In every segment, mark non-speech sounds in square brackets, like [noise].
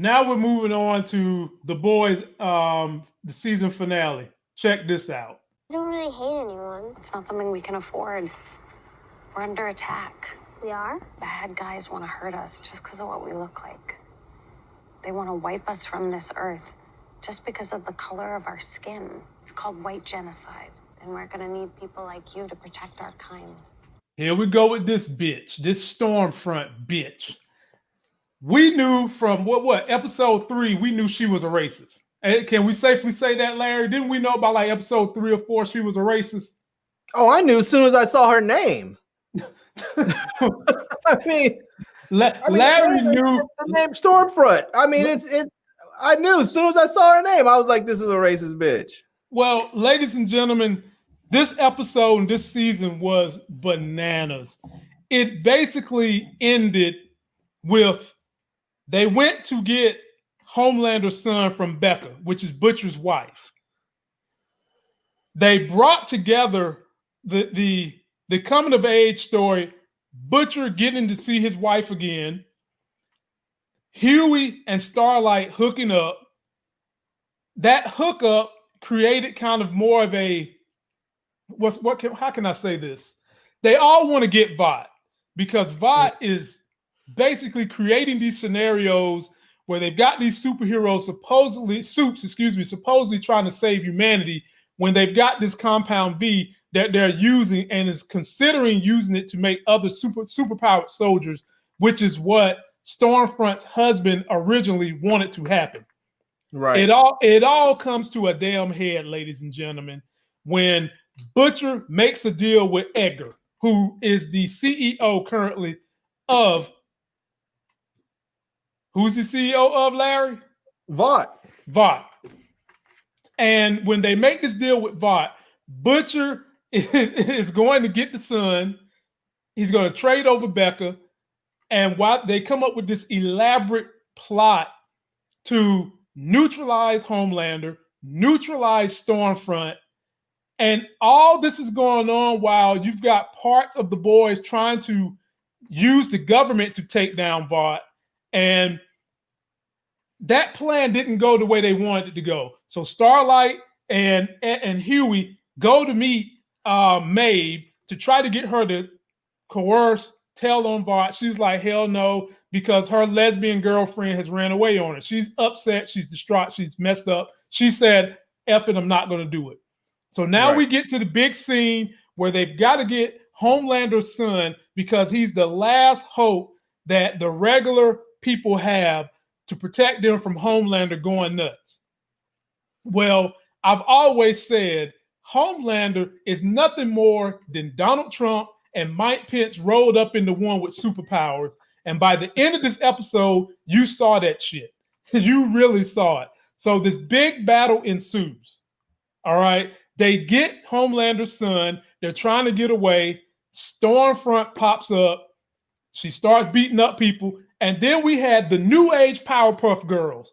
Now we're moving on to the boys, um, the season finale. Check this out. I don't really hate anyone. It's not something we can afford. We're under attack. We are? Bad guys want to hurt us just because of what we look like. They want to wipe us from this earth just because of the color of our skin. It's called white genocide. And we're going to need people like you to protect our kind. Here we go with this bitch, this Stormfront bitch. We knew from what what episode three, we knew she was a racist. And can we safely say that, Larry? Didn't we know by like episode three or four she was a racist? Oh, I knew as soon as I saw her name. [laughs] I mean, La- I mean, Larry knew the name Stormfront. I mean, it's it's. I knew as soon as I saw her name, I was like, "This is a racist bitch." Well, ladies and gentlemen, this episode and this season was bananas. It basically ended with they went to get Homelander's son from Becca, which is Butcher's wife. They brought together the the the coming of age story, Butcher getting to see his wife again, Hughie and Starlight hooking up. That hookup created kind of more of a what's what can how can I say this? They all want to get Vought because Vought is basically creating these scenarios where they've got these superheroes supposedly soups, excuse me, supposedly trying to save humanity when they've got this compound V that they're using and is considering using it to make other super superpowered soldiers, which is what Stormfront's husband originally wanted to happen. Right. It all it all comes to a damn head, ladies and gentlemen, when Butcher makes a deal with Edgar, who is the CEO currently of who's the CEO of Larry? Vought. Vought. And when they make this deal with Vought, Butcher [laughs] is, going to get the son. He's going to trade over Becca. And while they come up with this elaborate plot to neutralize Homelander, neutralize Stormfront, and all this is going on while you've got parts of the boys trying to use the government to take down Vought. And that plan didn't go the way they wanted it to go. So Starlight and and Hughie go to meet uh, Maeve to try to get her to coerce, tell on Vought. She's like, hell no, because her lesbian girlfriend has ran away on her. She's upset. She's distraught. She's messed up. She said, F it, I'm not going to do it. So now Right. we get to the big scene where they've got to get Homelander's son because he's the last hope that the regular people have to protect them from Homelander going nuts. Well, I've always said Homelander is nothing more than Donald Trump and Mike Pence rolled up into one with superpowers. And by the end of this episode, you saw that shit. [laughs] you really saw it. So this big battle ensues. All right. They get Homelander's son. They're trying to get away. Stormfront pops up. She starts beating up people. And then we had the new age Powerpuff Girls.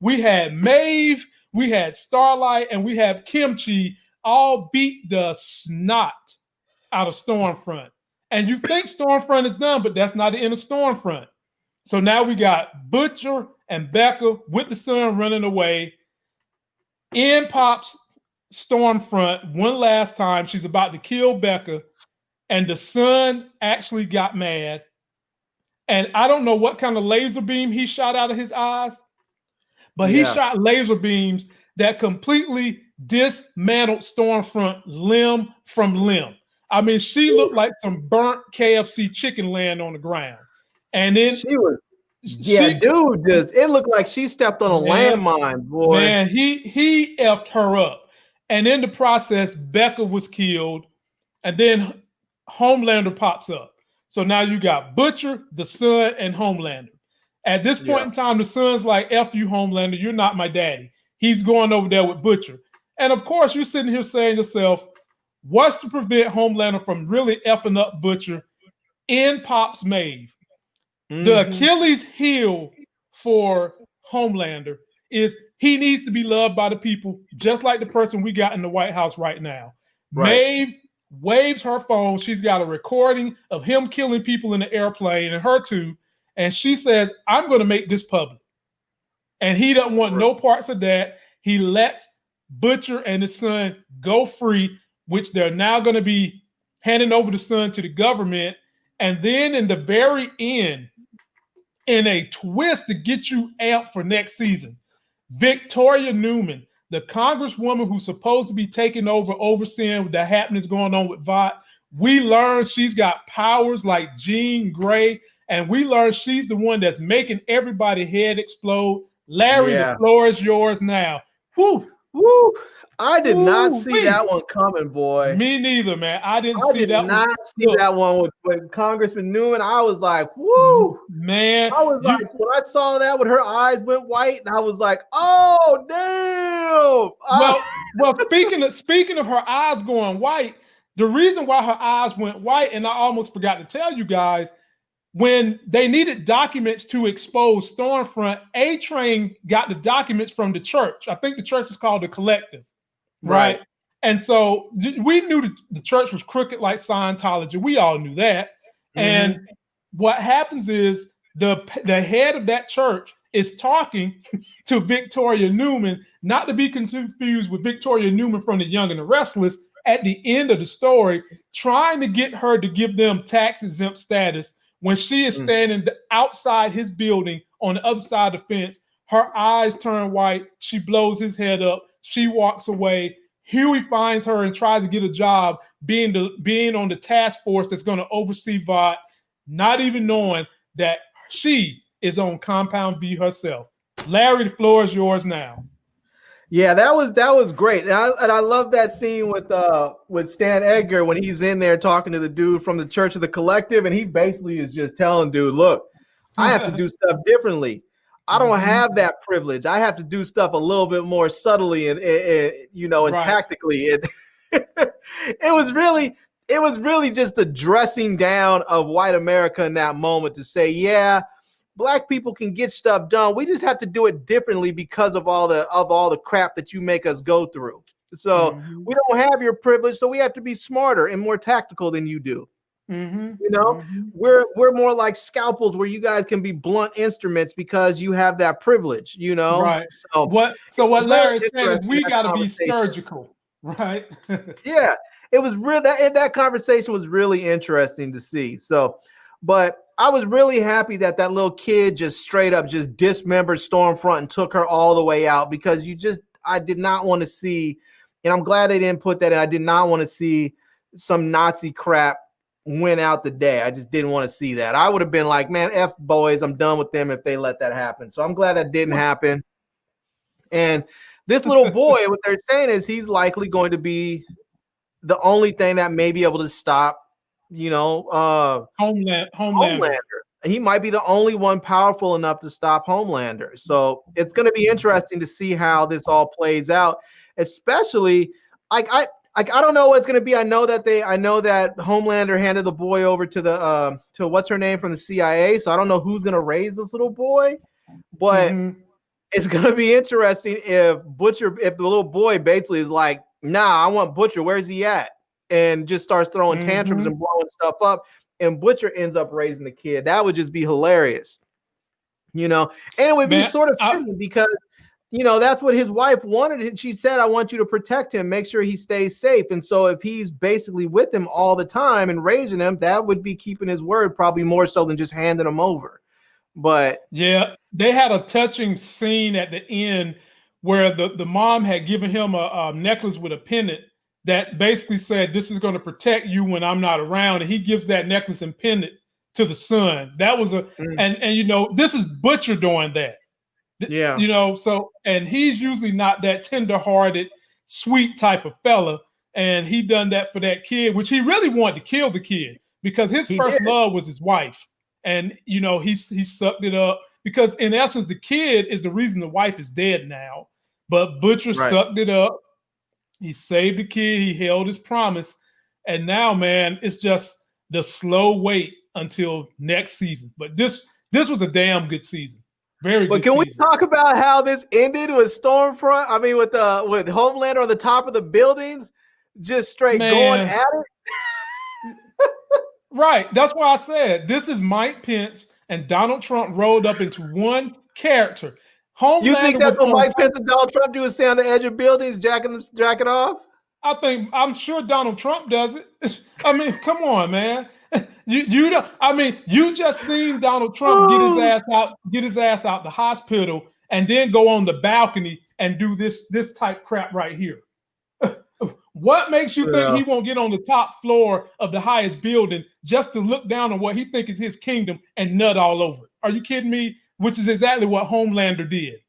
we had Maeve, we had Starlight, and we had Kimchi all beat the snot out of Stormfront. And you think Stormfront is done, but that's not the end of Stormfront. So now we got Butcher and Becca with the son running away. In pops Stormfront one last time. She's about to kill Becca, and the son actually got mad. And I don't know what kind of laser beam he shot out of his eyes, but he Yeah. shot laser beams that completely dismantled Stormfront limb from limb. I mean, she looked like some burnt KFC chicken laying on the ground. And then She was. Yeah, she- dude, just it looked like she stepped on a Man, landmine, boy. Man, he he effed her up. And in the process, Becca was killed. And then Homelander pops up. So now you got Butcher, the son, and Homelander. At this point Yeah. in time, the son's like, F you, Homelander, you're not my daddy. He's going over there with Butcher. And of course, you're sitting here saying to yourself, what's to prevent Homelander from really effing up Butcher in Pop's Maeve? The Mhm. Achilles heel for Homelander is he needs to be loved by the people, just like the person we got in the White House right now. Right. Maeve waves her phone. She's got a recording of him killing people in the airplane and her too. And she says, I'm going to make this public. and he doesn't want no parts of that. He lets Butcher and his son go free, which they're now going to be handing over the son to the government. And then in the very end, in a twist to get you amped for next season, Victoria Neuman, the congresswoman who's supposed to be taking over, overseeing the happenings going on with Vought, we learned she's got powers like Jean Grey, and we learned she's the one that's making everybody head explode. Larry, Yeah. the floor is yours now. Whew. Woo! I did not see wee. that one coming, boy. Me neither, man. I didn't I see did that not one. see that one with, with Congressman Neuman. I was like, woo! Man, I was you- like, when I saw that, when her eyes went white, and I was like, oh damn! well, Ah, well, speaking of speaking of her eyes going white, the reason why her eyes went white, and I almost forgot to tell you guys, when they needed documents to expose Stormfront, A Train got the documents from the church. I think the church is called the Collective, right? Right. And so we knew the, the church was crooked like Scientology. We all knew that. Mm-hmm. And what happens is the the head of that church is talking [laughs] to Victoria Neuman, not to be confused with Victoria Newman from The Young and the Restless. At the end of the story, trying to get her to give them tax exempt status when she is Mm. standing outside his building on the other side of the fence. Her eyes turn white. She blows his head up. She walks away. Hughie finds her and tries to get a job being the being on the task force that's going to oversee Vought, not even knowing that she is on Compound V herself. Larry, the floor is yours now. Yeah, that was that was great, and I, and I love that scene with uh with Stan Edgar when he's in there talking to the dude from the Church of the Collective, and he basically is just telling dude, "Look, I have to do [laughs] stuff differently. I don't Mhm. have that privilege. I have to do stuff a little bit more subtly and, and- and, you know and Right. tactically." And [laughs] it was really it was really just a dressing down of white America in that moment to say, "Yeah." Black people can get stuff done. We just have to do it differently because of all the of all the crap that you make us go through. So Mhm. we don't have your privilege, so we have to be smarter and more tactical than you do. Mhm. You know, Mhm. we're we're more like scalpels where you guys can be blunt instruments because you have that privilege. You know, Right. So What so what Larry saying is we got to be surgical, right? [laughs] yeah, it was real. That that conversation was really interesting to see. So, but I was really happy that that little kid just straight up just dismembered Stormfront and took her all the way out because you just I did not want to see, and I'm glad they didn't put that. in. I did not want to see some Nazi crap win out the day. I just didn't want to see that. I would have been like, man, f boys, I'm done with them if they let that happen. So I'm glad that didn't happen. And this little boy, what they're saying is he's likely going to be the only thing that may be able to stop, you know, uh Homeland, Homeland. Homelander. He might be the only one powerful enough to stop Homelander. So it's going to be interesting to see how this all plays out, especially like I like I don't know what's going to be. I know that they I know that Homelander handed the boy over to the uh, to what's her name from the CIA. So I don't know who's going to raise this little boy, but Mhm. it's gonna be interesting if Butcher, if the little boy basically is like, nah, I want Butcher, where's he at? And just starts throwing tantrums Mhm. and blowing stuff up, and Butcher ends up raising the kid. That would just be hilarious. You know, and it would be Man, sort of I- because you know that's what his wife wanted. She said, I want you to protect him, make sure he stays safe. And so if he's basically with him all the time and raising him, that would be keeping his word probably more so than just handing him over. But Yeah, they had a touching scene at the end where the, the mom had given him a, a necklace with a pendant that basically said, This is going to protect you when I'm not around. And he gives that necklace and pendant to the son. That was a Mm. and and you know, this is Butcher doing that. Yeah. You know, so and he's usually not that tender-hearted, sweet type of fella. And he done that for that kid, which he really wanted to kill the kid because his He first did. love was his wife and you know he's he sucked it up because in essence the kid is the reason the wife is dead now but butcher Right. sucked it up he saved the kid he held his promise and now man it's just the slow wait until next season but this this was a damn good season very But good can we talk about how this ended with Stormfront? I mean, with the with Homelander on the top of the buildings, just straight going at it. [laughs] Right. That's why I said this is Mike Pence and Donald Trump rolled up into one character. Homelander. You think that's what Mike Pence and Donald Trump do is stand on the edge of buildings, jacking them, jacking off? I think I'm sure Donald Trump does it. [laughs] I mean, come on, man. [laughs] You you don't. I mean, you just seen Donald Trump get his Oh. ass out, get his ass out the hospital, and then go on the balcony and do this this type crap right here. [laughs] what makes you Yeah. think he won't get on the top floor of the highest building just to look down on what he think is his kingdom and nut all over it? Are you kidding me? Which is exactly what Homelander did.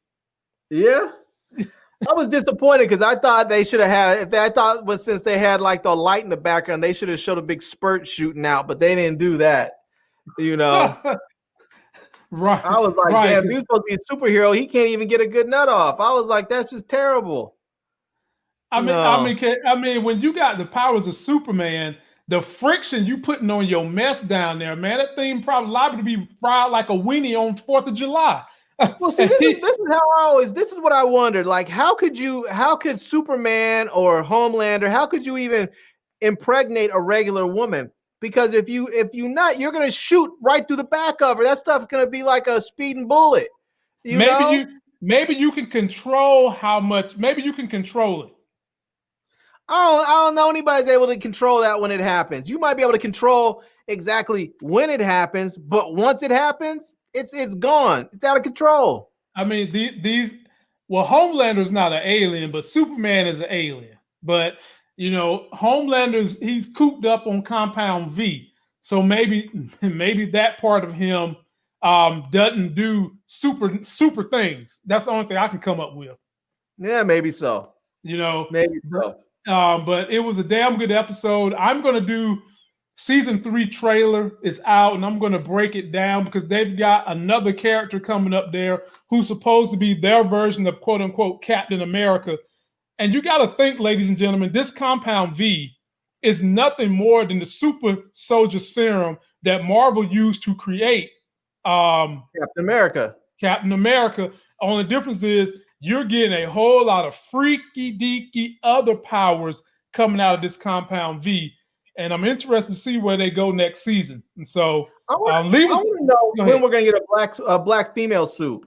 Yeah. I was disappointed because I thought they should have had. If they, I thought was since they had like the light in the background, they should have showed a big spurt shooting out, but they didn't do that. You know, [laughs] right. I was like, Right, damn, he's supposed to be a superhero. He can't even get a good nut off. I was like, that's just terrible. I mean, No. I mean, I mean, when you got the powers of Superman, the friction you putting on your mess down there, man, that thing probably liable to be fried like a weenie on Fourth of July. Well, see, this is, [laughs] this is how I always. This is what I wondered. Like, how could you? How could Superman or Homelander? How could you even impregnate a regular woman? Because if you if you not, you're gonna shoot right through the back of her. That stuff's gonna be like a speeding bullet. You maybe know? you, maybe you can control how much. Maybe you can control it. I don't, I don't know anybody's able to control that when it happens. You might be able to control exactly when it happens, but once it happens, it's it's gone. It's out of control. I mean, the, these. Well, Homelander's not an alien, but Superman is an alien. But you know, Homelander's he's cooped up on Compound V, so maybe [laughs] maybe that part of him um, doesn't do super super things. That's the only thing I can come up with. Yeah, maybe so. You know, Maybe so. Um, but it was a damn good episode. I'm gonna do season three trailer is out, and I'm gonna break it down because they've got another character coming up there who's supposed to be their version of quote unquote Captain America. And you got to think, ladies and gentlemen, this Compound V is nothing more than the super soldier serum that Marvel used to create um, Captain America. Captain America. Only difference is you're getting a whole lot of freaky deaky other powers coming out of this Compound V. And I'm interested to see where they go next season. And so I want, um, leave I us want to know when ahead. we're gonna get a black a black female suit.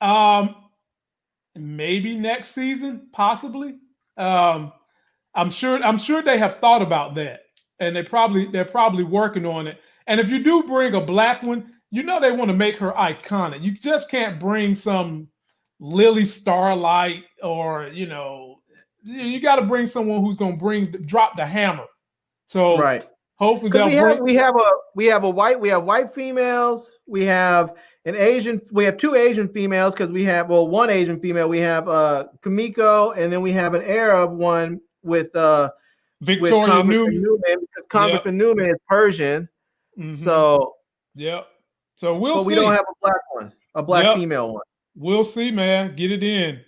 um maybe next season, possibly. Um I'm sure I'm sure they have thought about that. And they probably they're probably working on it. And if you do bring a black one, you know they want to make her iconic. You just can't bring some Lily Starlight or you know you got to bring someone who's going to bring drop the hammer. So Right. hopefully we have bring. we have a we have a white we have white females. We have an Asian. We have two Asian females because we have well one Asian female. We have uh Kimiko, and then we have an Arab one with uh with Victoria Congressman Neuman. Neuman because Congressman Neuman is Persian. Mhm. So, yep. So we'll but see. we don't have a black one, a black Yep. female one. We'll see, man. Get it in.